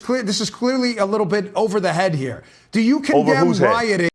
clear, this is clearly a little bit over the head here. Do you condemn whose head? rioting?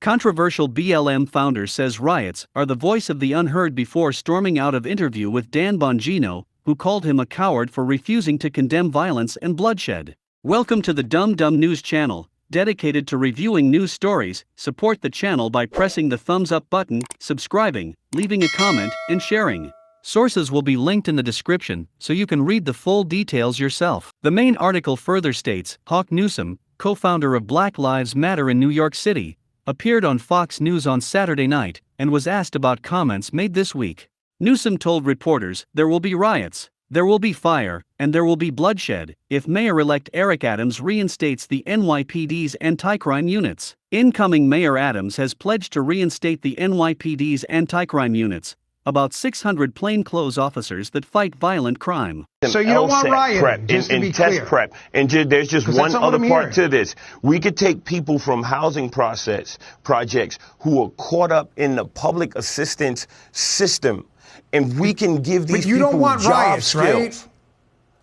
Controversial BLM founder says riots are the voice of the unheard before storming out of interview with Dan Bongino, who called him a coward for refusing to condemn violence and bloodshed. Welcome to the Dumb Dumb News channel, dedicated to reviewing news stories. Support the channel by pressing the thumbs up button, subscribing, leaving a comment, and sharing. Sources will be linked in the description so you can read the full details yourself. The main article further states Hawk Newsom, co founder of Black Lives Matter in New York City, appeared on Fox News on Saturday night and was asked about comments made this week. Newsom told reporters there will be riots, there will be fire, and there will be bloodshed if Mayor elect Eric Adams reinstates the NYPD's anti crime units. Incoming Mayor Adams has pledged to reinstate the NYPD's anti crime units, about 600 plainclothes officers that fight violent crime. So you don't want LSAT rioting, prep just to and, be and test clear. prep. And ju- there's just one that's not what other part hearing. to this. We could take people from housing process projects who are caught up in the public assistance system, and we can give these But you people don't want job riots, skills. right?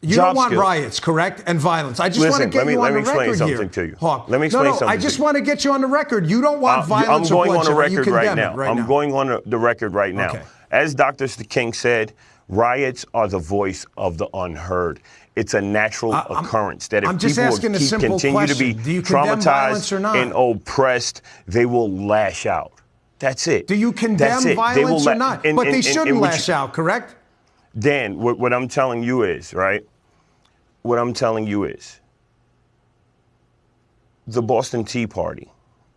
You Job don't want skills. riots, correct? And violence. I just Listen, want to get let me- you let on me explain something here. to you. Hawk. Let me no, explain no, something I just want to get you on the record. You don't want Uh, violence I'm going or on the bloodshed, but you record right now. right I'm going on the record right now. Okay. As Dr. King said, riots are the voice of the unheard. It's a natural I'm- occurrence that if I'm just people keep, continue to be. Traumatized and oppressed, they will lash out. That's it. Do you condemn That's. They will violence or not? and- but and- they shouldn't lash you- out, correct? Dan, what, what I'm telling you is, right? What I'm telling you is the Boston Tea Party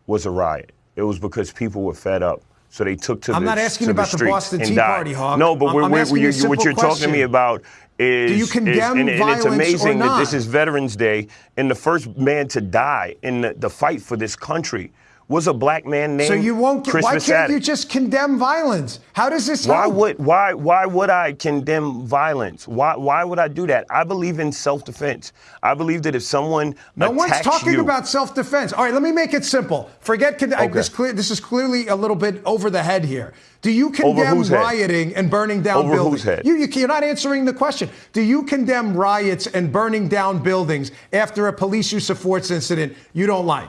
was a riot. It was because people were fed up. So they took to I'm the not asking to about the streets Boston and Tea died. Party, Hawk. No, but I'm- we're, I'm we're, you a you're- simple what you're talking to me about is, Do you is- condemn and, and it's amazing that this is Veterans Day, and the first man to die in the, the fight for this country was a black man named So you won't get, why can't you just condemn violence? How does this Why help? would why why would I condemn violence? Why why would I do that? I believe in self-defense. I believe that if someone No one's talking you, about self-defense. All right, let me make it simple. Forget con- I- Okay. this. Clear, this is clearly a little bit over the head here. Do you condemn whose head? rioting and burning down Over whose buildings? head? You, you, you're not answering the question. Do you condemn riots and burning down buildings after a police use of force incident you don't like?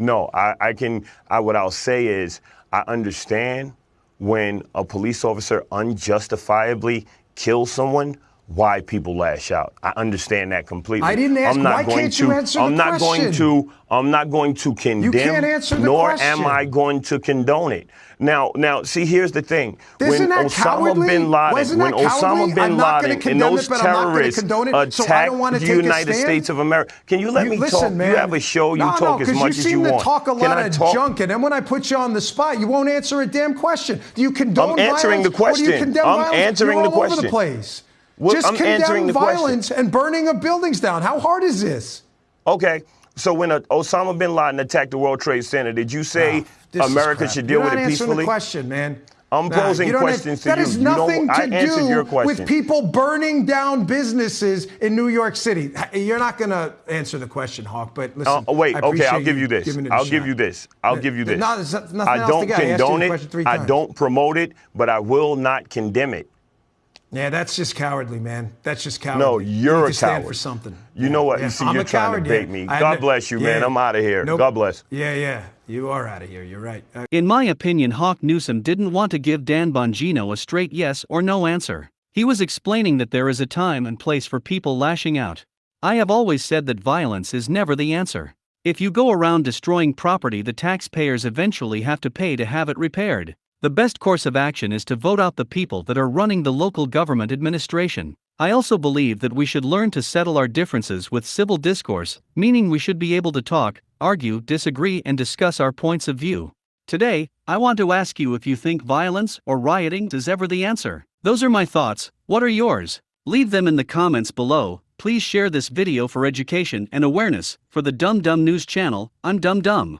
No, I, I can. I, what I'll say is, I understand when a police officer unjustifiably kills someone. Why people lash out? I understand that completely. I didn't ask- I'm not why going can't to. you answer the I'm not going to. I'm not going to condemn. You can't answer the nor question. am I going to condone it. Now, now, see, here's the thing. Isn't when that Osama cowardly? bin Laden, Wasn't when? Osama bin I'm not gonna Laden and those it, but I'm not gonna terrorists condone it, so I attacked don't wanna the United? States of America, can you let You- me listen, talk? Man. You have a show. You no, talk no, as much you as seem you to want. talk a lot of talk? junk, and then when I put you on the spot, you won't answer a damn question. Do you condone I'm answering violence, the you question. I'm violence? answering You're the all over the question. place. Just I'm condemn question. violence and burning of buildings down. How hard is this? Okay. So when uh, Osama bin Laden attacked the World Trade Center, did you say America should deal You're with it peacefully? the question, man. I'm Nah, posing don't have- questions to That you. has You don't- nothing to your do with people burning down businesses in New York City. You're not going to answer the question, Hawk. But listen, Uh, wait, okay, I'll give you this. a I'll give you this. I'll give you this. No, nothing I else don't to get. I condone it. I don't promote it, but I will not condemn it. Yeah, that's just cowardly, man. That's just cowardly. No, you're you a need to stand coward. for something. You Yeah, know what? yeah. You see, I'm you're a trying to coward, bait yeah. me. God admit- bless you, man. I'm out of here. Nope. God bless. Yeah, yeah. You are out of here. You're right. Uh, In my opinion, Hawk Newsom didn't want to give Dan Bongino a straight yes or no answer. He was explaining that there is a time and place for people lashing out. I have always said that violence is never the answer. If you go around destroying property, the taxpayers eventually have to pay to have it repaired. The best course of action is to vote out the people that are running the local government administration. I also believe that we should learn to settle our differences with civil discourse, meaning we should be able to talk, argue, disagree, and discuss our points of view. Today, I want to ask you if you think violence or rioting is ever the answer. Those are my thoughts, what are yours? Leave them in the comments below. Please share this video for education and awareness. For the Dumb Dumb News channel, I'm Dumb Dumb.